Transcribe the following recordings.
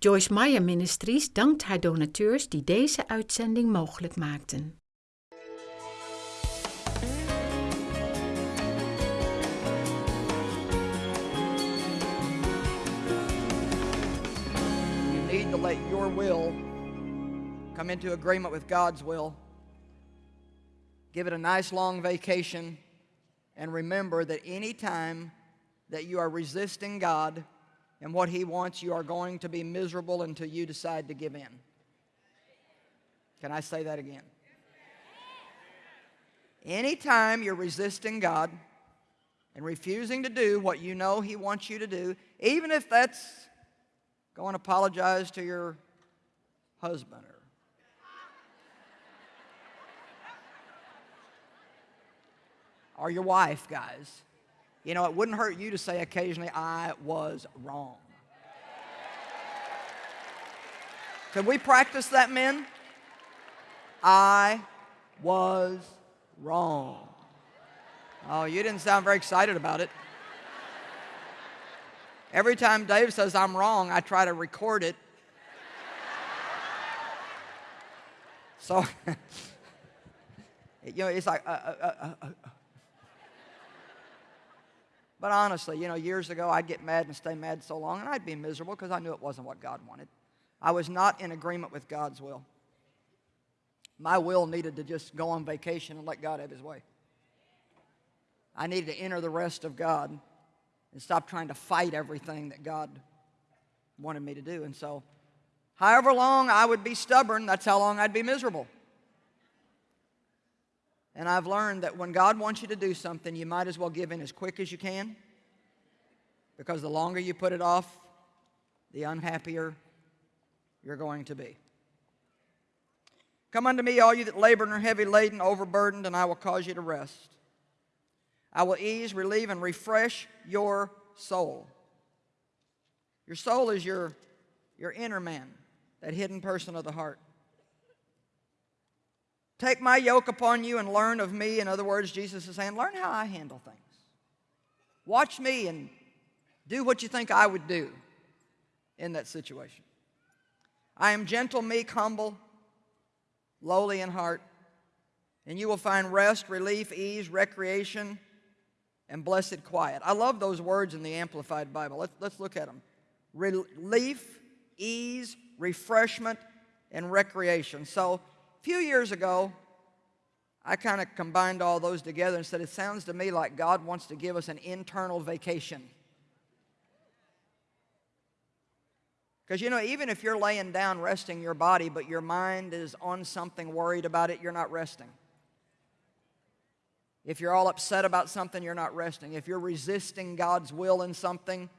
Joyce Meyer Ministries dankt haar donateurs die deze uitzending mogelijk maakten. You need to let your will come into agreement with God's will. Give it a nice long vacation and remember that any time that you are resisting God and what He wants, you are going to be miserable until you decide to give in. Can I say that again? Anytime you're resisting God and refusing to do what you know He wants you to do, even if that's go and apologize to your husband or or your wife, guys. You know, it wouldn't hurt you to say occasionally, I was wrong. Could we practice that, men? I was wrong. Oh, you didn't sound very excited about it. Every time Dave says I'm wrong, I try to record it. So, you know, it's like, uh, uh, uh, uh. But honestly, you know, years ago, I'd get mad and stay mad so long, and I'd be miserable because I knew it wasn't what God wanted. I was not in agreement with God's will. My will needed to just go on vacation and let God have his way. I needed to enter the rest of God and stop trying to fight everything that God wanted me to do. And so, however long I would be stubborn, that's how long I'd be miserable. And I've learned that when God wants you to do something, you might as well give in as quick as you can because the longer you put it off, the unhappier you're going to be. Come unto me, all you that labor and are heavy laden, overburdened, and I will cause you to rest. I will ease, relieve, and refresh your soul. Your soul is your, your inner man, that hidden person of the heart. Take my yoke upon you and learn of me. In other words, Jesus is saying, learn how I handle things. Watch me and do what you think I would do in that situation. I am gentle, meek, humble, lowly in heart, and you will find rest, relief, ease, recreation, and blessed quiet. I love those words in the Amplified Bible. Let's, let's look at them. Relief, ease, refreshment, and recreation. So few years ago, I kind of combined all those together and said, it sounds to me like God wants to give us an internal vacation. Because, you know, even if you're laying down resting your body, but your mind is on something, worried about it, you're not resting. If you're all upset about something, you're not resting. If you're resisting God's will in something,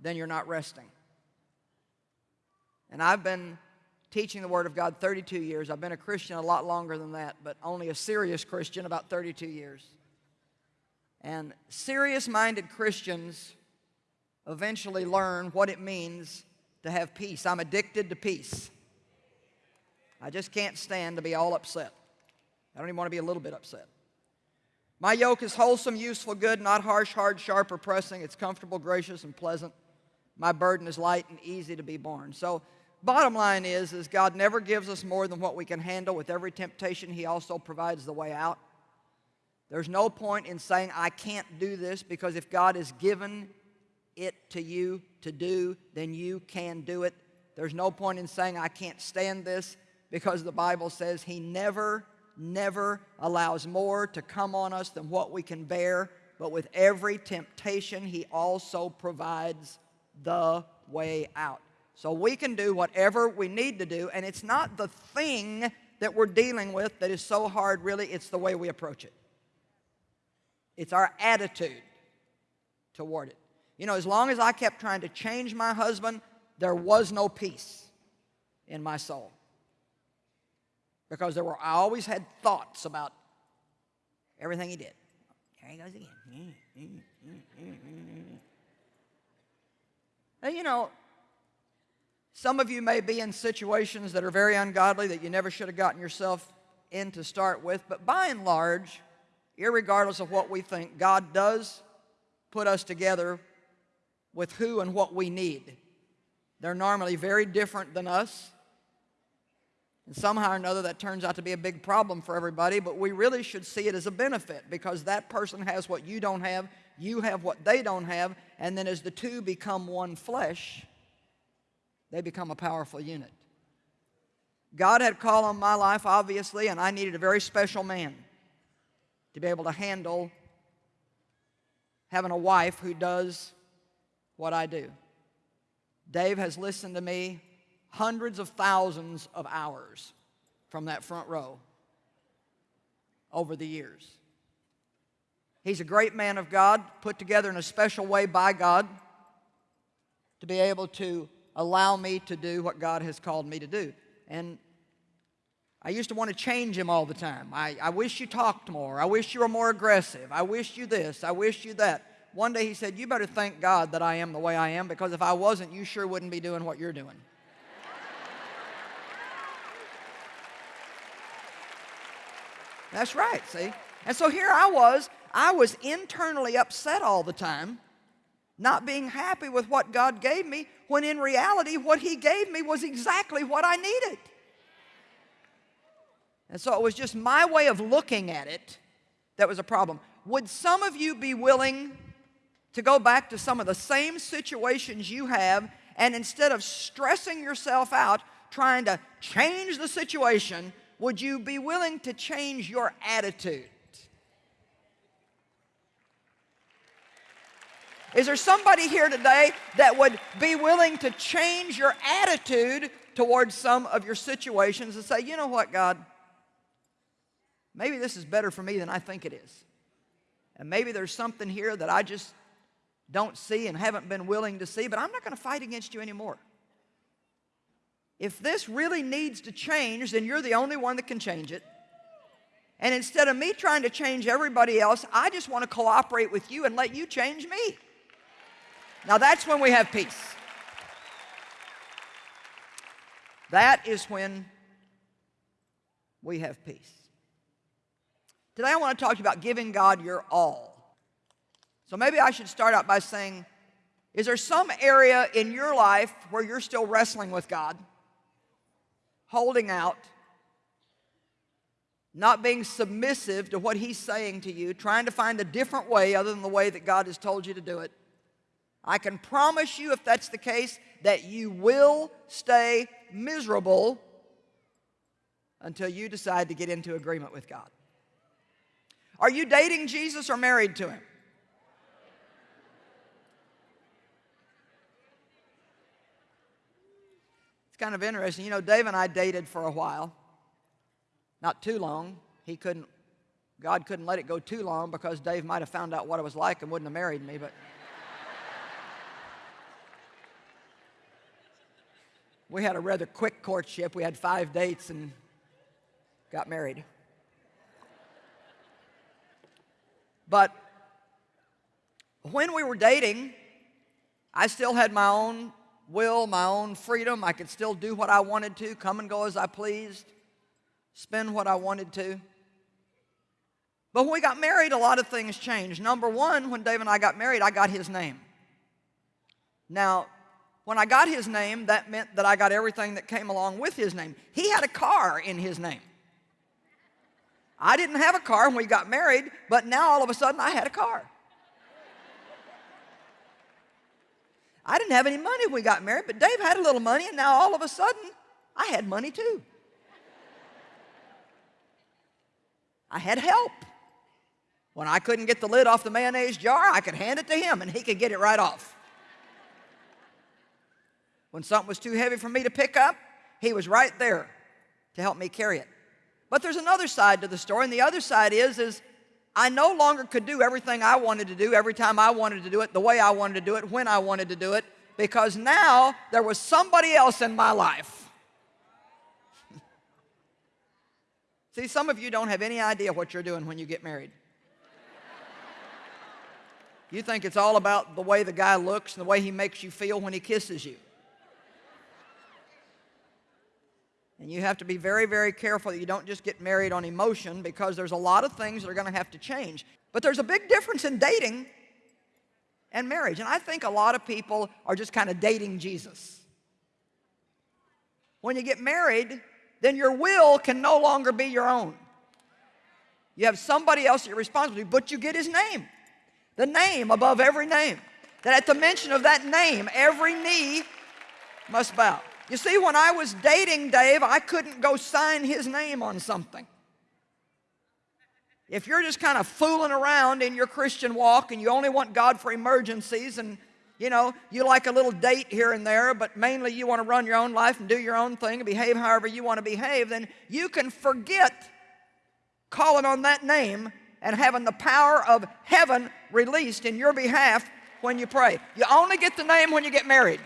then you're not resting. And I've been teaching the Word of God 32 years. I've been a Christian a lot longer than that, but only a serious Christian about 32 years. And serious minded Christians eventually learn what it means to have peace. I'm addicted to peace. I just can't stand to be all upset. I don't even want to be a little bit upset. My yoke is wholesome, useful, good, not harsh, hard, sharp, or pressing. It's comfortable, gracious, and pleasant. My burden is light and easy to be borne. So bottom line is, is God never gives us more than what we can handle. With every temptation, He also provides the way out. There's no point in saying, I can't do this, because if God has given it to you to do, then you can do it. There's no point in saying, I can't stand this, because the Bible says He never never allows more to come on us than what we can bear, but with every temptation, He also provides the way out. So we can do whatever we need to do, and it's not the thing that we're dealing with that is so hard, really, it's the way we approach it. It's our attitude toward it. You know, as long as I kept trying to change my husband, there was no peace in my soul because there were, I always had thoughts about everything he did. There he goes again. And you know, some of you may be in situations that are very ungodly that you never should have gotten yourself in to start with, but by and large, regardless of what we think, God does put us together with who and what we need. They're normally very different than us. And somehow or another, that turns out to be a big problem for everybody, but we really should see it as a benefit because that person has what you don't have, you have what they don't have, and then as the two become one flesh, they become a powerful unit. God had called on my life, obviously, and I needed a very special man to be able to handle having a wife who does what I do. Dave has listened to me hundreds of thousands of hours from that front row over the years. He's a great man of God, put together in a special way by God to be able to allow me to do what God has called me to do. And I used to want to change him all the time. I, I wish you talked more. I wish you were more aggressive. I wish you this. I wish you that. One day he said, You better thank God that I am the way I am because if I wasn't, you sure wouldn't be doing what you're doing. That's right, see? And so here I was, I was internally upset all the time, not being happy with what God gave me, when in reality, what He gave me was exactly what I needed. And so it was just my way of looking at it that was a problem. Would some of you be willing to go back to some of the same situations you have and instead of stressing yourself out trying to change the situation, would you be willing to change your attitude? Is there somebody here today that would be willing to change your attitude towards some of your situations and say, you know what, God, maybe this is better for me than I think it is. And maybe there's something here that I just don't see and haven't been willing to see, but I'm not going to fight against you anymore. If this really needs to change, then you're the only one that can change it. And instead of me trying to change everybody else, I just want to cooperate with you and let you change me. Now that's when we have peace. That is when we have peace. Today I want to talk to you about giving God your all. So maybe I should start out by saying, is there some area in your life where you're still wrestling with God, holding out, not being submissive to what He's saying to you, trying to find a different way other than the way that God has told you to do it? I can promise you, if that's the case, that you will stay miserable until you decide to get into agreement with God. Are you dating Jesus or married to Him? It's kind of interesting. You know, Dave and I dated for a while, not too long. He couldn't, God couldn't let it go too long because Dave might have found out what it was like and wouldn't have married me, but. We had a rather quick courtship. We had five dates and got married. But when we were dating, I still had my own will, my own freedom. I could still do what I wanted to, come and go as I pleased, spend what I wanted to. But when we got married, a lot of things changed. Number one, when Dave and I got married, I got his name. Now, when I got his name, that meant that I got everything that came along with his name. He had a car in his name. I didn't have a car when we got married, but now all of a sudden I had a car. I didn't have any money when we got married, but Dave had a little money, and now all of a sudden I had money too. I had help. When I couldn't get the lid off the mayonnaise jar, I could hand it to him and he could get it right off. When something was too heavy for me to pick up, he was right there to help me carry it. But there's another side to the story, and the other side is, is I no longer could do everything I wanted to do every time I wanted to do it, the way I wanted to do it, when I wanted to do it, because now there was somebody else in my life. See, some of you don't have any idea what you're doing when you get married. You think it's all about the way the guy looks and the way he makes you feel when he kisses you. And you have to be very, very careful that you don't just get married on emotion because there's a lot of things that are going to have to change. But there's a big difference in dating and marriage. And I think a lot of people are just kind of dating Jesus. When you get married, then your will can no longer be your own. You have somebody else you're responsible to, but you get his name. The name above every name. That at the mention of that name, every knee must bow. You see, when I was dating Dave, I couldn't go sign his name on something. If you're just kind of fooling around in your Christian walk and you only want God for emergencies and you know, you like a little date here and there, but mainly you want to run your own life and do your own thing and behave however you want to behave, then you can forget calling on that name and having the power of heaven released in your behalf when you pray. You only get the name when you get married.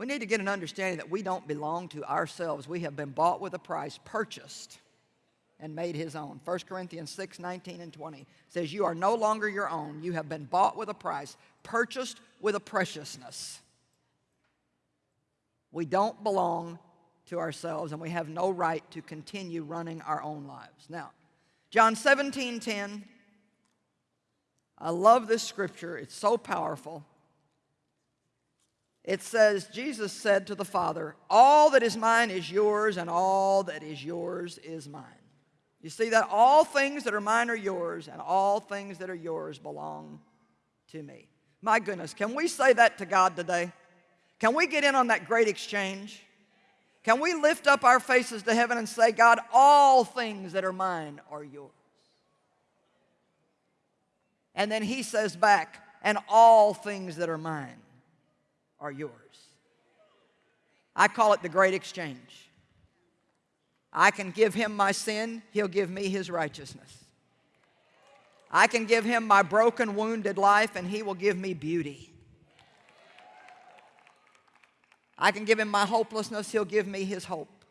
We need to get an understanding that we don't belong to ourselves. We have been bought with a price, purchased, and made his own. 1 Corinthians 6, 19 and 20 says, You are no longer your own. You have been bought with a price, purchased with a preciousness. We don't belong to ourselves and we have no right to continue running our own lives. Now, John 17, 10. I love this scripture. It's so powerful. It says, Jesus said to the Father, All that is mine is yours, and all that is yours is mine. You see that all things that are mine are yours, and all things that are yours belong to me. My goodness, can we say that to God today? Can we get in on that great exchange? Can we lift up our faces to heaven and say, God, all things that are mine are yours? And then he says back, and all things that are mine are yours. I call it the great exchange. I can give him my sin, he'll give me his righteousness. I can give him my broken, wounded life, and he will give me beauty. I can give him my hopelessness, he'll give me his hope.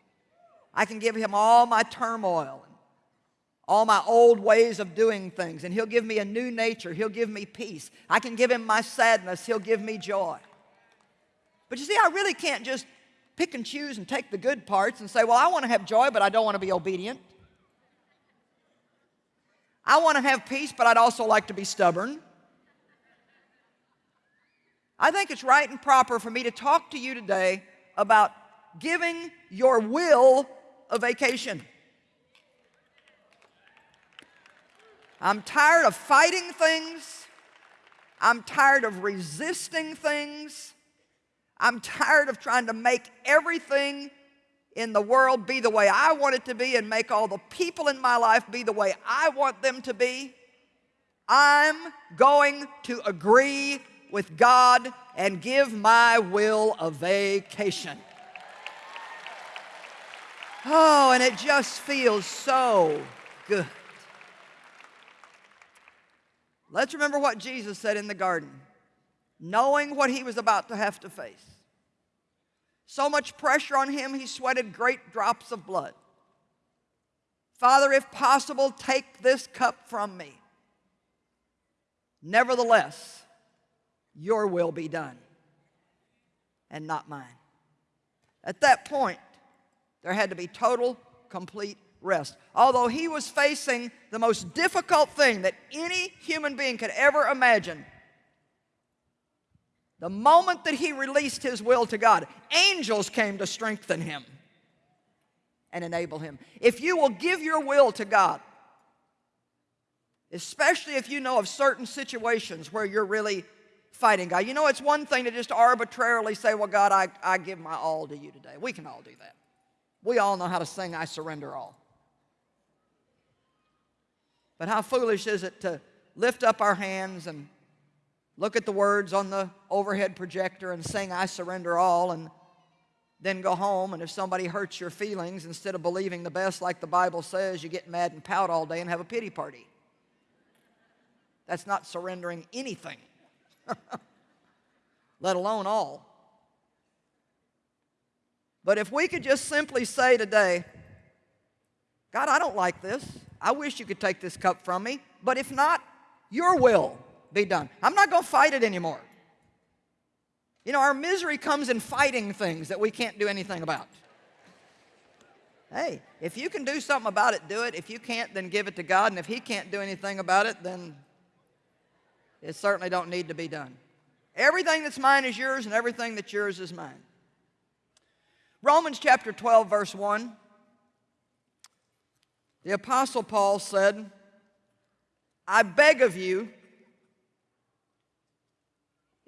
I can give him all my turmoil all my old ways of doing things, and he'll give me a new nature. He'll give me peace. I can give him my sadness, he'll give me joy. But you see, I really can't just pick and choose and take the good parts and say, well, I want to have joy, but I don't want to be obedient. I want to have peace, but I'd also like to be stubborn. I think it's right and proper for me to talk to you today about giving your will a vacation. I'm tired of fighting things. I'm tired of resisting things. I'm tired of trying to make everything in the world be the way I want it to be and make all the people in my life be the way I want them to be. I'm going to agree with God and give my will a vacation. Oh, and it just feels so good. Let's remember what Jesus said in the garden, knowing what he was about to have to face. So much pressure on him, he sweated great drops of blood. Father, if possible, take this cup from me. Nevertheless, your will be done and not mine. At that point, there had to be total, complete rest. Although he was facing the most difficult thing that any human being could ever imagine, the moment that he released his will to God, angels came to strengthen him and enable him. If you will give your will to God, especially if you know of certain situations where you're really fighting God. You know, it's one thing to just arbitrarily say, well, God, I, I give my all to you today. We can all do that. We all know how to sing, I surrender all. But how foolish is it to lift up our hands and look at the words on the overhead projector and sing, I surrender all, and then go home, and if somebody hurts your feelings, instead of believing the best like the Bible says, you get mad and pout all day and have a pity party. That's not surrendering anything. let alone all. But if we could just simply say today, God, I don't like this. I wish you could take this cup from me. But if not, your will be done. I'm not going to fight it anymore. You know, our misery comes in fighting things that we can't do anything about. Hey, if you can do something about it, do it. If you can't, then give it to God. And if He can't do anything about it, then It certainly don't need to be done. Everything that's mine is yours, and everything that's yours is mine. Romans chapter 12, verse 1. The Apostle Paul said, I beg of you,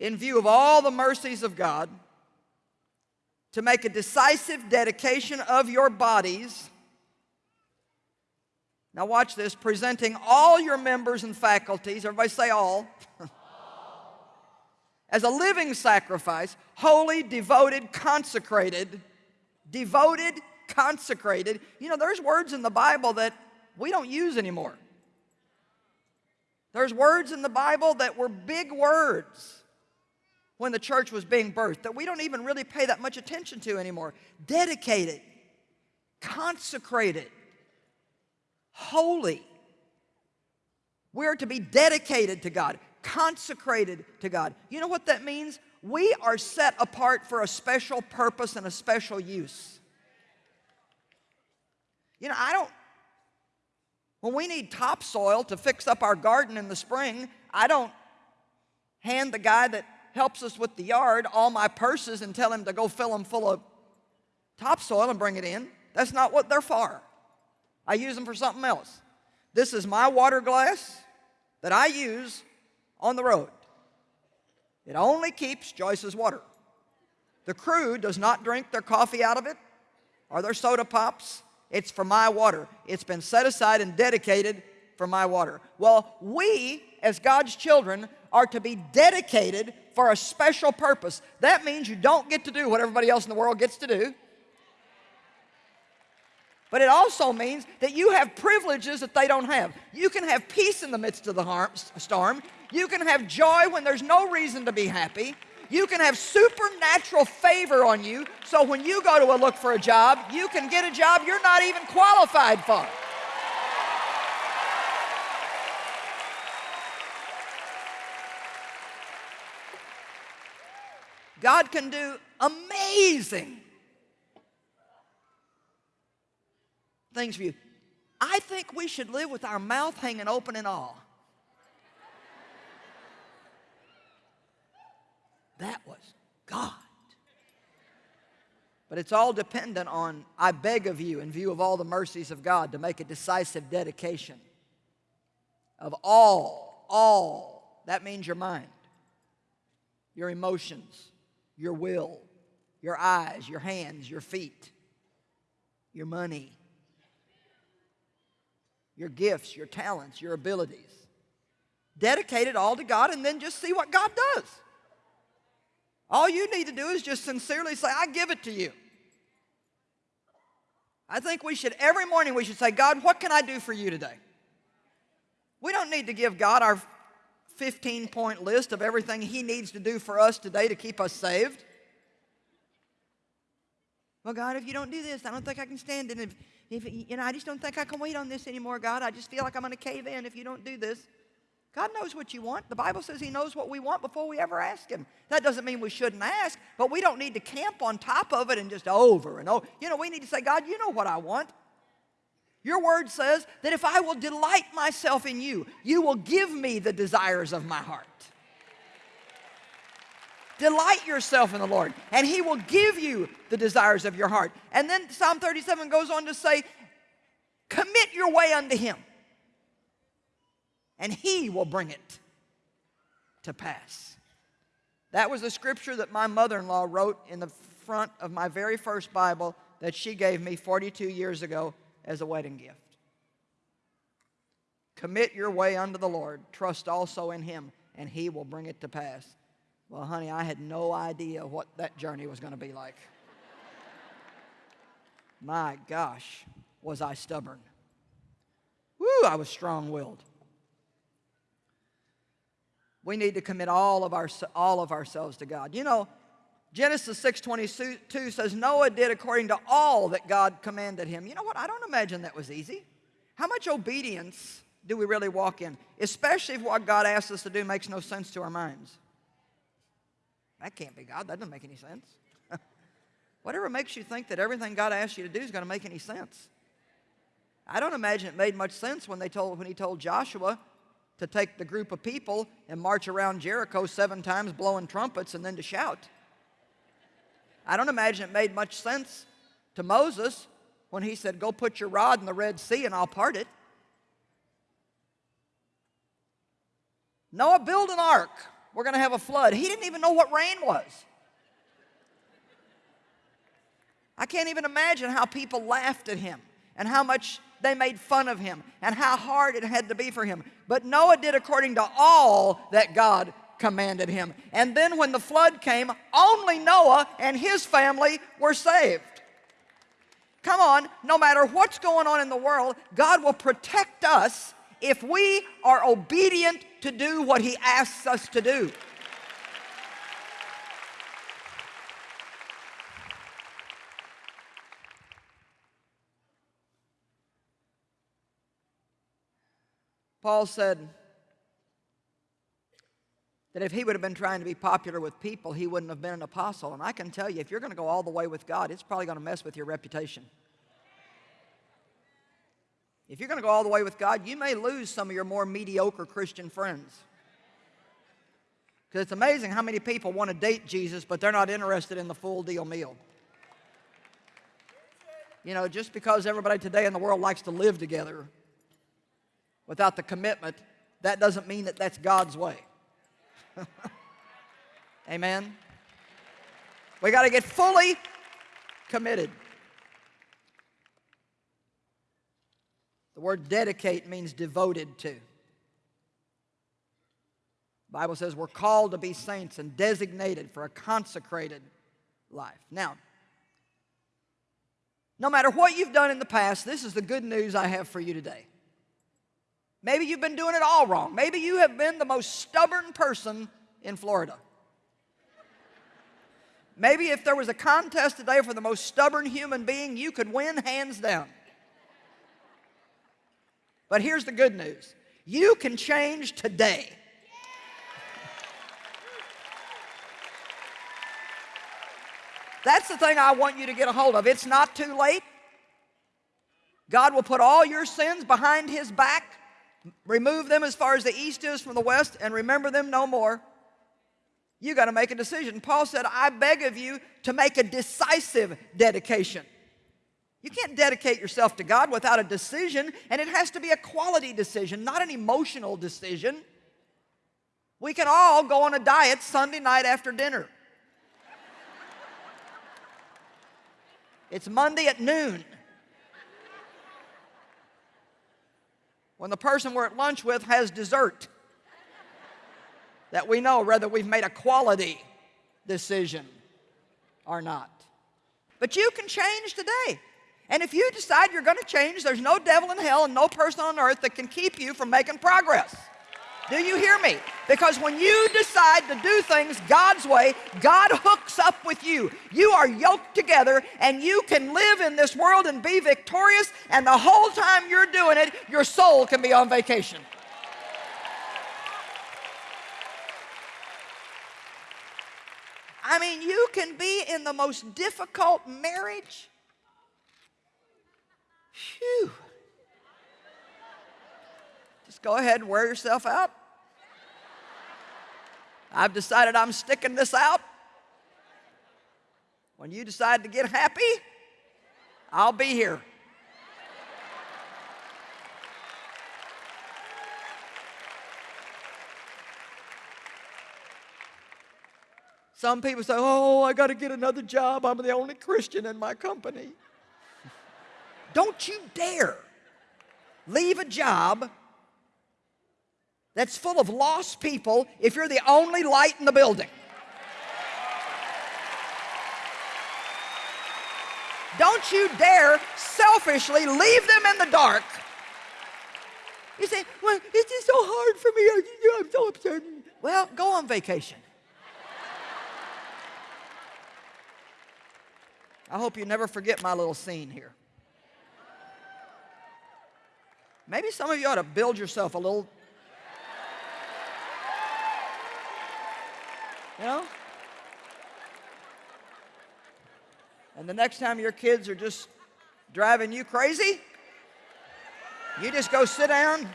in view of all the mercies of God, to make a decisive dedication of your bodies. Now, watch this presenting all your members and faculties, everybody say all, as a living sacrifice, holy, devoted, consecrated, devoted, consecrated. You know, there's words in the Bible that we don't use anymore. There's words in the Bible that were big words when the church was being birthed that we don't even really pay that much attention to anymore. Dedicated, consecrated, holy. We're to be dedicated to God, consecrated to God. You know what that means? We are set apart for a special purpose and a special use. You know, I don't, when we need topsoil to fix up our garden in the spring, I don't hand the guy that helps us with the yard all my purses and tell him to go fill them full of topsoil and bring it in. That's not what they're for. I use them for something else. This is my water glass that I use on the road. It only keeps Joyce's water. The crew does not drink their coffee out of it or their soda pops. It's for my water. It's been set aside and dedicated for my water. Well, we, as God's children, are to be dedicated for a special purpose. That means you don't get to do what everybody else in the world gets to do. But it also means that you have privileges that they don't have. You can have peace in the midst of the storm. You can have joy when there's no reason to be happy. You can have supernatural favor on you so when you go to a look for a job, you can get a job you're not even qualified for. God can do amazing things for you. I think we should live with our mouth hanging open in awe. That was God. But it's all dependent on, I beg of you, in view of all the mercies of God, to make a decisive dedication of all, all. That means your mind, your emotions, your will, your eyes, your hands, your feet, your money, your gifts, your talents, your abilities. Dedicate it all to God and then just see what God does. All you need to do is just sincerely say, I give it to you. I think we should, every morning, we should say, God, what can I do for you today? We don't need to give God our 15 point list of everything He needs to do for us today to keep us saved. Well, God, if you don't do this, I don't think I can stand it. If, if, you know, I just don't think I can wait on this anymore, God. I just feel like I'm going to cave in if you don't do this. God knows what you want. The Bible says He knows what we want before we ever ask Him. That doesn't mean we shouldn't ask, but we don't need to camp on top of it and just over and over. You know, we need to say, God, you know what I want. Your word says that if I will delight myself in you, you will give me the desires of my heart. Delight yourself in the Lord, and He will give you the desires of your heart. And then Psalm 37 goes on to say, Commit your way unto Him, and He will bring it to pass. That was a scripture that my mother in law wrote in the front of my very first Bible that she gave me 42 years ago as a wedding gift. Commit your way unto the Lord, trust also in Him, and He will bring it to pass. Well, honey, I had no idea what that journey was going to be like. My gosh, was I stubborn. Woo, I was strong willed. We need to commit all of, our, all of ourselves to God. You know, Genesis 6.22 says Noah did according to all that God commanded him. You know what? I don't imagine that was easy. How much obedience do we really walk in? Especially if what God asks us to do makes no sense to our minds. That can't be God. That doesn't make any sense. Whatever makes you think that everything God asks you to do is going to make any sense. I don't imagine it made much sense when, they told, when he told Joshua to take the group of people and march around Jericho seven times blowing trumpets and then to shout. I don't imagine it made much sense to Moses when he said, Go put your rod in the Red Sea and I'll part it. Noah, build an ark. We're going to have a flood. He didn't even know what rain was. I can't even imagine how people laughed at him and how much they made fun of him and how hard it had to be for him. But Noah did according to all that God commanded him. And then when the flood came, only Noah and his family were saved. Come on, no matter what's going on in the world, God will protect us if we are obedient to do what He asks us to do. Paul said that if he would have been trying to be popular with people, he wouldn't have been an apostle. And I can tell you, if you're going to go all the way with God, it's probably going to mess with your reputation. If you're going to go all the way with God, you may lose some of your more mediocre Christian friends. Because it's amazing how many people want to date Jesus, but they're not interested in the full deal meal. You know, just because everybody today in the world likes to live together without the commitment, that doesn't mean that that's God's way. Amen? We got to get fully committed. The word dedicate means devoted to. The Bible says we're called to be saints and designated for a consecrated life. Now, no matter what you've done in the past, this is the good news I have for you today. Maybe you've been doing it all wrong. Maybe you have been the most stubborn person in Florida. Maybe if there was a contest today for the most stubborn human being, you could win hands down. But here's the good news you can change today. That's the thing I want you to get a hold of. It's not too late. God will put all your sins behind His back remove them as far as the east is from the west, and remember them no more. You got to make a decision. Paul said, I beg of you to make a decisive dedication. You can't dedicate yourself to God without a decision, and it has to be a quality decision, not an emotional decision. We can all go on a diet Sunday night after dinner. It's Monday at noon. When the person we're at lunch with has dessert that we know whether we've made a quality decision or not. But you can change today. And if you decide you're going to change, there's no devil in hell and no person on earth that can keep you from making progress. Do you hear me? Because when you decide to do things God's way, God hooks up with you. You are yoked together and you can live in this world and be victorious, and the whole time you're doing it, your soul can be on vacation. I mean, you can be in the most difficult marriage. Phew. Just go ahead and wear yourself out. I've decided I'm sticking this out. When you decide to get happy, I'll be here. Some people say, Oh, I got to get another job. I'm the only Christian in my company. Don't you dare leave a job that's full of lost people if you're the only light in the building. Don't you dare selfishly leave them in the dark. You say, well, it's just so hard for me. I'm so upset. Well, go on vacation. I hope you never forget my little scene here. Maybe some of you ought to build yourself a little You know? And the next time your kids are just driving you crazy, you just go sit down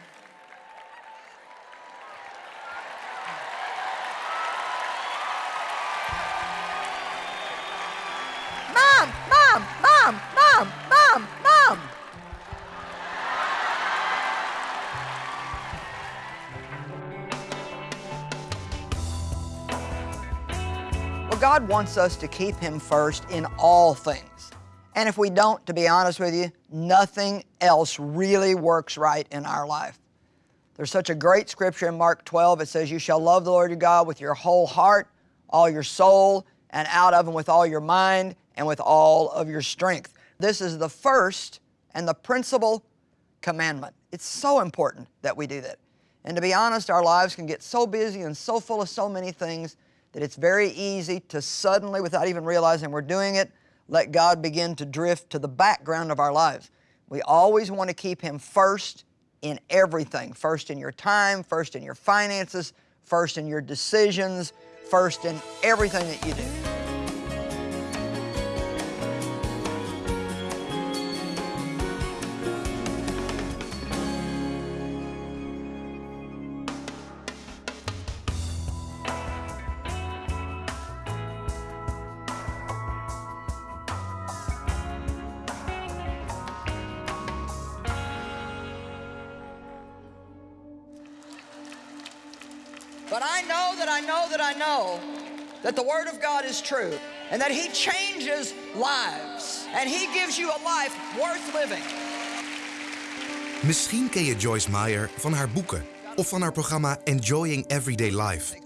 God wants us to keep Him first in all things. And if we don't, to be honest with you, nothing else really works right in our life. There's such a great scripture in Mark 12. It says, You shall love the Lord your God with your whole heart, all your soul, and out of Him with all your mind and with all of your strength. This is the first and the principal commandment. It's so important that we do that. And to be honest, our lives can get so busy and so full of so many things that it's very easy to suddenly, without even realizing we're doing it, let God begin to drift to the background of our lives. We always want to keep Him first in everything. First in your time, first in your finances, first in your decisions, first in everything that you do. But I know that I know that I know that the Word of God is true and that He changes lives and He gives you a life worth living. Misschien ken je Joyce Meyer van haar boeken of van haar programma Enjoying Everyday Life.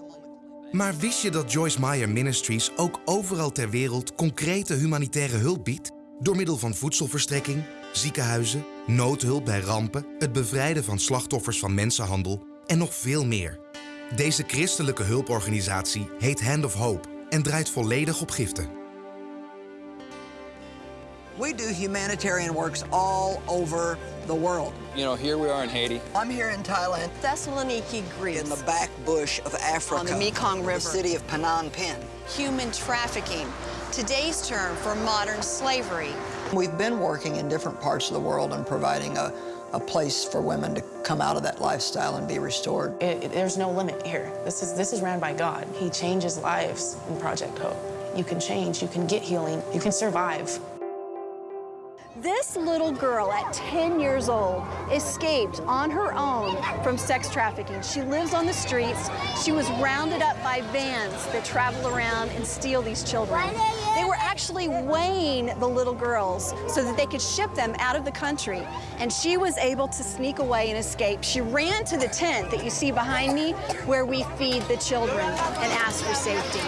Maar wist je dat Joyce Meyer Ministries ook overal ter wereld concrete humanitaire hulp biedt? Door middel van voedselverstrekking, ziekenhuizen, noodhulp bij rampen, het bevrijden van slachtoffers van mensenhandel en nog veel meer. Deze christelijke hulporganisatie heet Hand of Hope en draait volledig op giften. We do humanitarian works all over the world. You know, here we are in Haiti. I'm here in Thailand, Thessaloniki, Greece. in the back bush of Africa, On the Mekong River. the city of Phnom Penh. Human trafficking, today's term for modern slavery. We've been working in different parts of the world and providing a, a place for women to come out of that lifestyle and be restored. It, it- there's no limit here. This is, this is ran by God. He changes lives in Project Hope. You can change, you can get healing, you can survive. This little girl at 10 years old escaped on her own from sex trafficking. She lives on the streets. She was rounded up by vans that travel around and steal these children. They were actually weighing the little girls so that they could ship them out of the country. And she was able to sneak away and escape. She ran to the tent that you see behind me where we feed the children and ask for safety.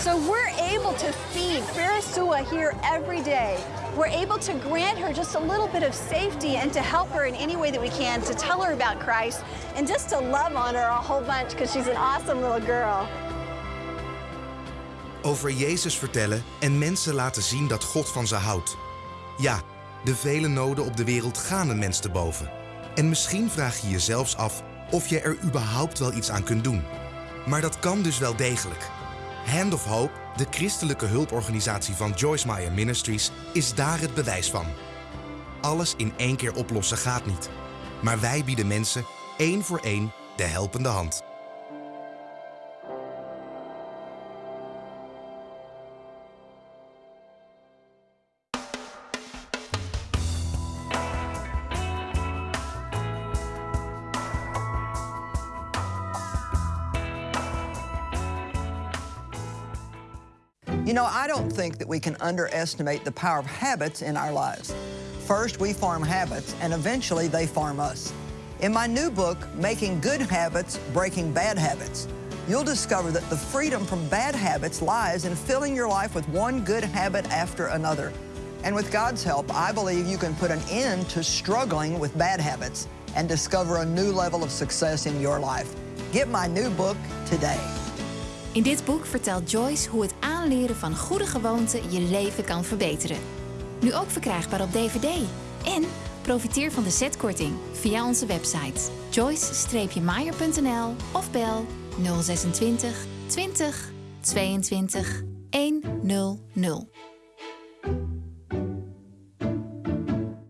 So we're able to feed Farisua here every day. We're able to grant her just a little bit of safety and to help her in any way that we can, to tell her about Christ, and just to love on her a whole bunch because she's an awesome little girl. Over Jezus vertellen en mensen laten zien dat God van ze houdt. Ja, de vele noden op de wereld gaan een mens te boven. En misschien vraag je je zelfs af of je er überhaupt wel iets aan kunt doen. Maar dat kan dus wel degelijk. Hand of Hope, de christelijke hulporganisatie van Joyce Meyer Ministries, is daar het bewijs van. Alles in één keer oplossen gaat niet. Maar wij bieden mensen één voor één de helpende hand. You know, I don't think that we can underestimate the power of habits in our lives. First, we form habits, and eventually they form us. In my new book, Making Good Habits, Breaking Bad Habits, you'll discover that the freedom from bad habits lies in filling your life with one good habit after another. And with God's help, I believe you can put an end to struggling with bad habits and discover a new level of success in your life. Get my new book today. In dit boek vertelt Joyce hoe het aanleren van goede gewoonten je leven kan verbeteren. Nu ook verkrijgbaar op DVD. En profiteer van de setkorting via onze website joyce-meyer.nl of bel 026 20 22 100.